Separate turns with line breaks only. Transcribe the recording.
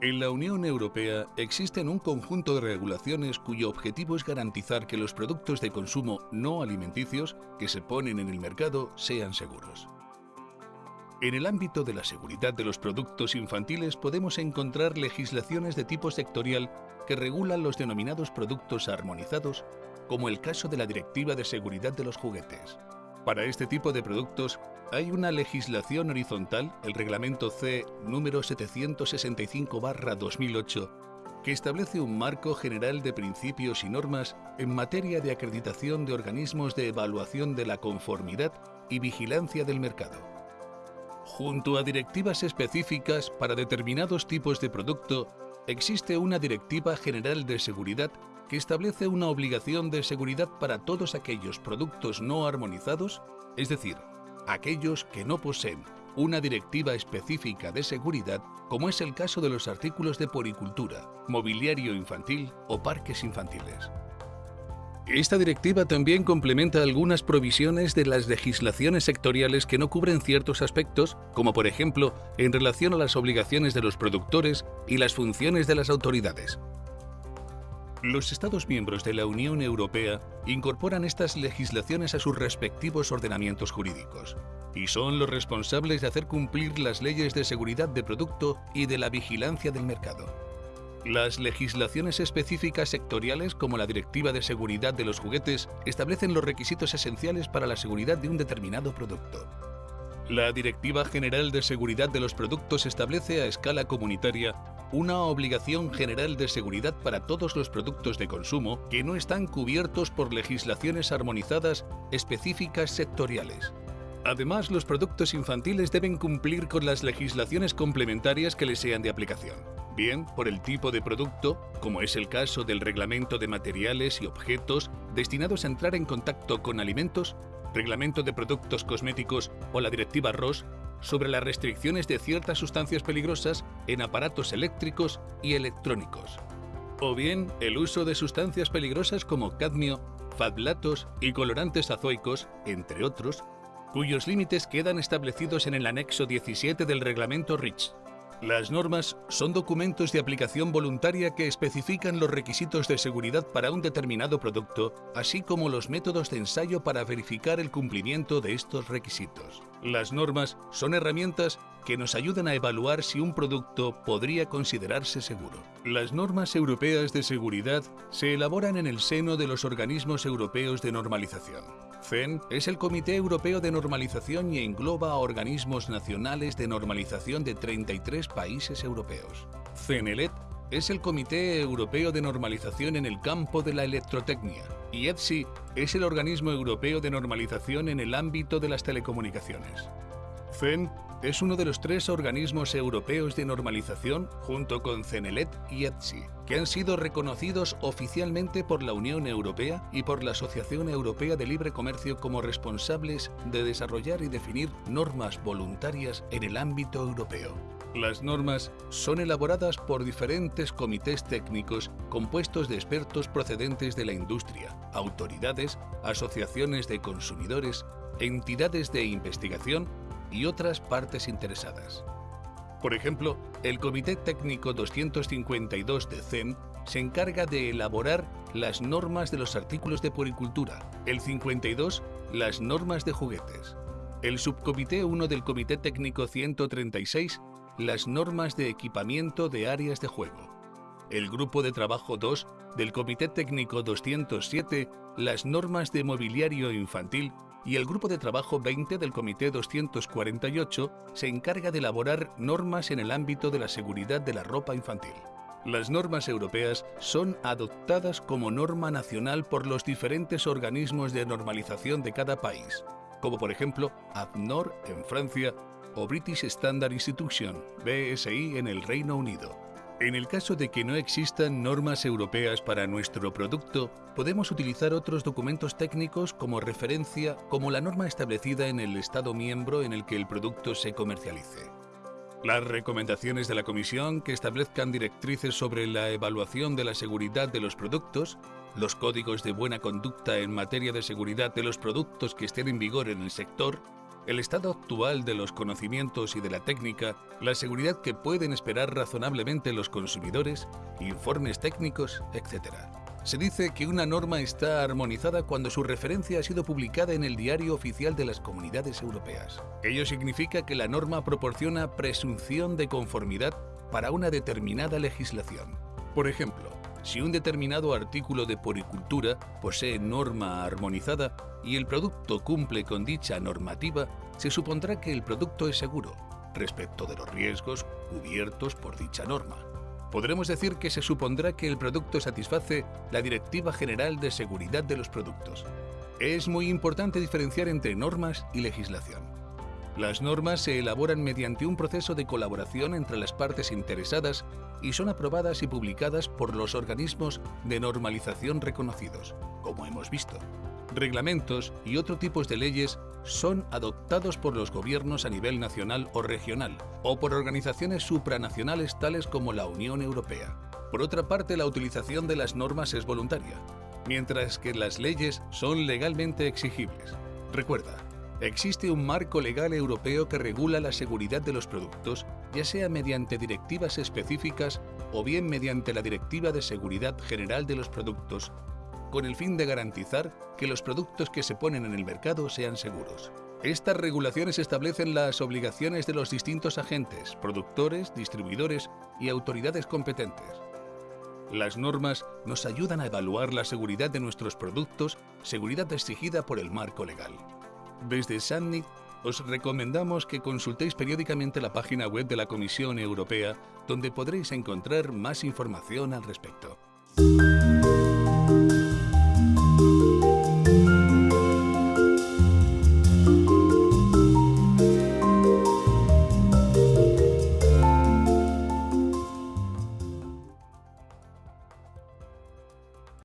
En la Unión Europea existen un conjunto de regulaciones cuyo objetivo es garantizar que los productos de consumo no alimenticios que se ponen en el mercado sean seguros. En el ámbito de la seguridad de los productos infantiles podemos encontrar legislaciones de tipo sectorial que regulan los denominados productos armonizados, como el caso de la Directiva de Seguridad de los Juguetes. Para este tipo de productos hay una legislación horizontal, el Reglamento C número 765-2008, que establece un marco general de principios y normas en materia de acreditación de organismos de evaluación de la conformidad y vigilancia del mercado. Junto a directivas específicas para determinados tipos de producto, existe una Directiva General de Seguridad que establece una obligación de seguridad para todos aquellos productos no armonizados, es decir, aquellos que no poseen una directiva específica de seguridad, como es el caso de los artículos de poricultura, mobiliario infantil o parques infantiles. Esta directiva también complementa algunas provisiones de las legislaciones sectoriales que no cubren ciertos aspectos, como por ejemplo en relación a las obligaciones de los productores y las funciones de las autoridades. Los Estados miembros de la Unión Europea incorporan estas legislaciones a sus respectivos ordenamientos jurídicos y son los responsables de hacer cumplir las leyes de seguridad de producto y de la vigilancia del mercado. Las legislaciones específicas sectoriales como la Directiva de Seguridad de los Juguetes establecen los requisitos esenciales para la seguridad de un determinado producto. La Directiva General de Seguridad de los Productos establece a escala comunitaria una obligación general de seguridad para todos los productos de consumo que no están cubiertos por legislaciones armonizadas específicas sectoriales. Además, los productos infantiles deben cumplir con las legislaciones complementarias que les sean de aplicación, bien por el tipo de producto, como es el caso del Reglamento de Materiales y Objetos destinados a entrar en contacto con alimentos, Reglamento de Productos Cosméticos o la Directiva ROS sobre las restricciones de ciertas sustancias peligrosas en aparatos eléctricos y electrónicos, o bien el uso de sustancias peligrosas como cadmio, fablatos y colorantes azoicos, entre otros, cuyos límites quedan establecidos en el anexo 17 del reglamento REACH. Las normas son documentos de aplicación voluntaria que especifican los requisitos de seguridad para un determinado producto, así como los métodos de ensayo para verificar el cumplimiento de estos requisitos. Las normas son herramientas que nos ayudan a evaluar si un producto podría considerarse seguro. Las normas europeas de seguridad se elaboran en el seno de los organismos europeos de normalización. CEN es el Comité Europeo de Normalización y engloba a organismos nacionales de normalización de 33 países europeos. CENELET es el Comité Europeo de Normalización en el campo de la electrotecnia y ETSI es el organismo europeo de normalización en el ámbito de las telecomunicaciones. CEN es uno de los tres organismos europeos de normalización, junto con CENELET y ETSI, que han sido reconocidos oficialmente por la Unión Europea y por la Asociación Europea de Libre Comercio como responsables de desarrollar y definir normas voluntarias en el ámbito europeo. Las normas son elaboradas por diferentes comités técnicos compuestos de expertos procedentes de la industria, autoridades, asociaciones de consumidores, entidades de investigación y otras partes interesadas. Por ejemplo, el Comité Técnico 252 de CEN se encarga de elaborar las normas de los artículos de puericultura, el 52 las normas de juguetes, el Subcomité 1 del Comité Técnico 136 las normas de equipamiento de áreas de juego, el Grupo de Trabajo 2 del Comité Técnico 207 las normas de mobiliario infantil y el Grupo de Trabajo 20 del Comité 248 se encarga de elaborar normas en el ámbito de la seguridad de la ropa infantil. Las normas europeas son adoptadas como norma nacional por los diferentes organismos de normalización de cada país, como por ejemplo ADNOR en Francia o British Standard Institution, BSI en el Reino Unido. En el caso de que no existan normas europeas para nuestro producto, podemos utilizar otros documentos técnicos como referencia como la norma establecida en el Estado miembro en el que el producto se comercialice. Las recomendaciones de la Comisión que establezcan directrices sobre la evaluación de la seguridad de los productos, los códigos de buena conducta en materia de seguridad de los productos que estén en vigor en el sector, el estado actual de los conocimientos y de la técnica, la seguridad que pueden esperar razonablemente los consumidores, informes técnicos, etc. Se dice que una norma está armonizada cuando su referencia ha sido publicada en el Diario Oficial de las Comunidades Europeas. Ello significa que la norma proporciona presunción de conformidad para una determinada legislación. Por ejemplo, si un determinado artículo de poricultura posee norma armonizada y el producto cumple con dicha normativa, se supondrá que el producto es seguro respecto de los riesgos cubiertos por dicha norma. Podremos decir que se supondrá que el producto satisface la Directiva General de Seguridad de los Productos. Es muy importante diferenciar entre normas y legislación. Las normas se elaboran mediante un proceso de colaboración entre las partes interesadas y son aprobadas y publicadas por los organismos de normalización reconocidos, como hemos visto. Reglamentos y otro tipos de leyes son adoptados por los gobiernos a nivel nacional o regional, o por organizaciones supranacionales tales como la Unión Europea. Por otra parte, la utilización de las normas es voluntaria, mientras que las leyes son legalmente exigibles. Recuerda, Existe un marco legal europeo que regula la seguridad de los productos, ya sea mediante directivas específicas o bien mediante la Directiva de Seguridad General de los Productos, con el fin de garantizar que los productos que se ponen en el mercado sean seguros. Estas regulaciones establecen las obligaciones de los distintos agentes, productores, distribuidores y autoridades competentes. Las normas nos ayudan a evaluar la seguridad de nuestros productos, seguridad exigida por el marco legal. Desde SANNIC os recomendamos que consultéis periódicamente la página web de la Comisión Europea, donde podréis encontrar más información al respecto.